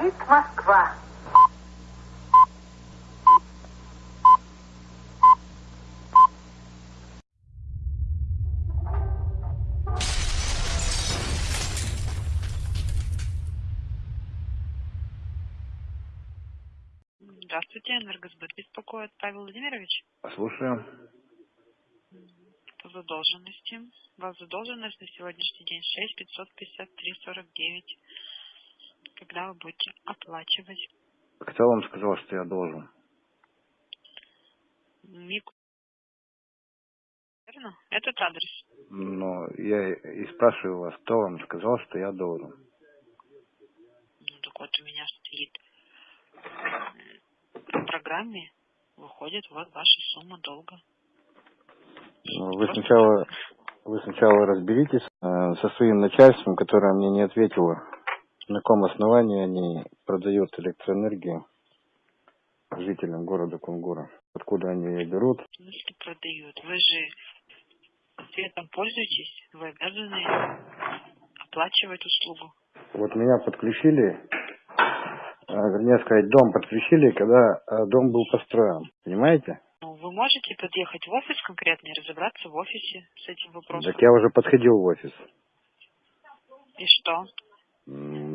Говорит Москва. Здравствуйте, Энергосбыт беспокоит Павел Владимирович. Слушаю. По задолженности. У вас задолженность на сегодняшний день 6 553 49. Когда вы будете оплачивать? Кто вам сказал, что я должен? МИК. Верно? Этот адрес. Но я и спрашиваю вас, кто вам сказал, что я должен? Ну так вот у меня стоит в программе выходит вот ваша сумма долга. Ну, Вы сначала, вы сначала разберитесь э, со своим начальством, которое мне не ответило, на каком основании они продают электроэнергию жителям города Кунгура. Откуда они ее берут? В смысле продают? Вы же светом пользуетесь, вы обязаны оплачивать услугу. Вот меня подключили, э, вернее сказать, дом подключили, когда э, дом был построен. Понимаете? Ну, вы можете подъехать в офис конкретно и разобраться в офисе с этим вопросом. Так я уже подходил в офис. И что?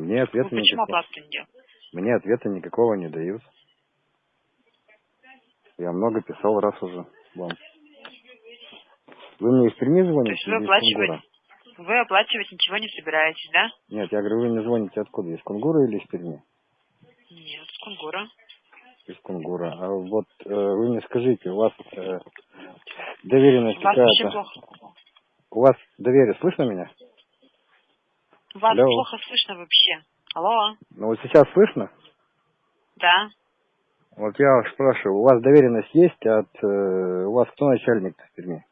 Мне Вы ответа почему никакого. делаете? Мне ответа никакого не дают. Я много писал раз уже вам. Вы мне из Перми То звоните? есть вы из оплачиваете, вы оплачивать ничего не собираетесь, да? Нет, я говорю, вы мне звоните откуда? Из Кунгура или из Перми? Нет, с Кунгура. Из Кунгура. А вот э, вы мне скажите, у вас э, доверенность какая-то? У вас доверие, слышно меня? Вас Алло. плохо слышно вообще. Алло? Ну вот сейчас слышно? Да? Вот я вас спрашиваю, у вас доверенность есть от... э, у вас кто начальник в Перми?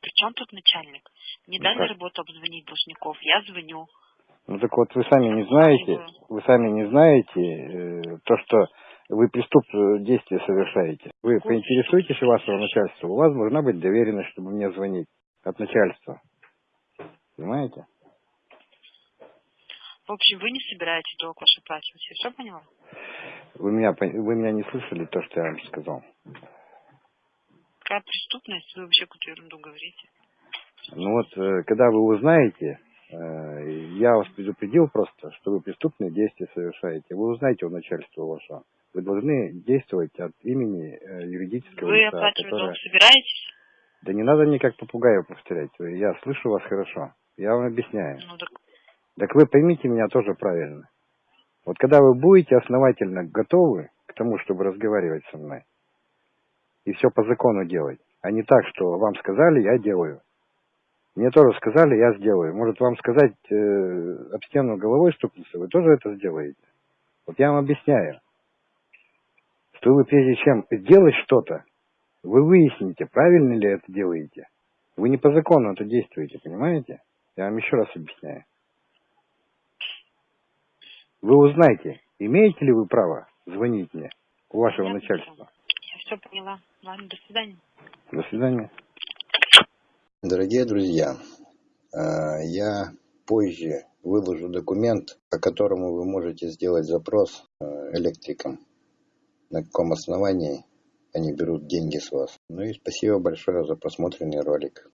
При чем тут начальник? Не Ну дали как? работу обзвонить должников. Я звоню. Ну так вот вы сами не знаете, вы сами не знаете э, то, что вы преступные действия совершаете. Вы поинтересуетесь у вашего начальства, у вас должна быть доверенность, чтобы мне звонить от начальства. Понимаете? В общем, вы не собираетесь долг ваш оплачивать. Я все поняла? Вы меня, вы меня не слышали то, что я вам сказал. Какая преступность? Вы вообще какую-то ерунду говорите. Ну вот, э, когда вы узнаете, э, я вас предупредил просто, что вы преступные действия совершаете. Вы узнаете у начальства вашего. Вы должны действовать от имени э, юридического Вы лица, оплачивать которое... долг собираетесь? Да не надо мне как попугаю повторять. Вы- Я слышу вас хорошо. Я вам объясняю. Ну так Так вы поймите меня тоже правильно. Вот когда вы будете основательно готовы к тому, чтобы разговаривать со мной, и все по закону делать, а не так, что вам сказали, я делаю. Мне тоже сказали, я сделаю. Может, вам сказать э, об стену головой стукнуться, вы тоже это сделаете. Вот я вам объясняю, что вы прежде чем сделать что-то, вы выясните, правильно ли это делаете. Вы не по закону это действуете, понимаете? Я вам еще раз объясняю. Вы узнаете, имеете ли вы право звонить мне у вашего Понятно, начальства. я все поняла. Ладно, до свидания. До свидания. Дорогие друзья, э, я позже выложу документ, по которому вы можете сделать запрос э, электрикам, на каком основании они берут деньги с вас. Ну и спасибо большое за просмотренный ролик.